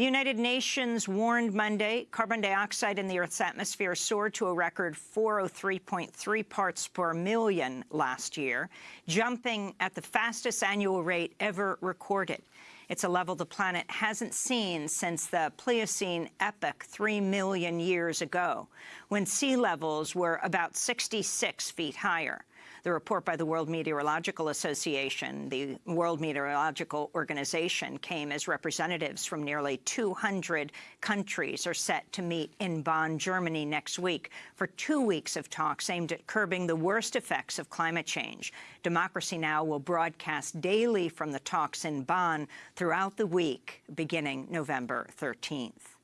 The United Nations warned Monday carbon dioxide in the Earth's atmosphere soared to a record 403.3 parts per million last year, jumping at the fastest annual rate ever recorded. It's a level the planet hasn't seen since the Pliocene epoch 3 million years ago, when sea levels were about 66 feet higher. The report by the World Meteorological Association, the World Meteorological Organization, came as representatives from nearly 200 countries are set to meet in Bonn, Germany next week for two weeks of talks aimed at curbing the worst effects of climate change. Democracy Now! will broadcast daily from the talks in Bonn throughout the week, beginning November 13th.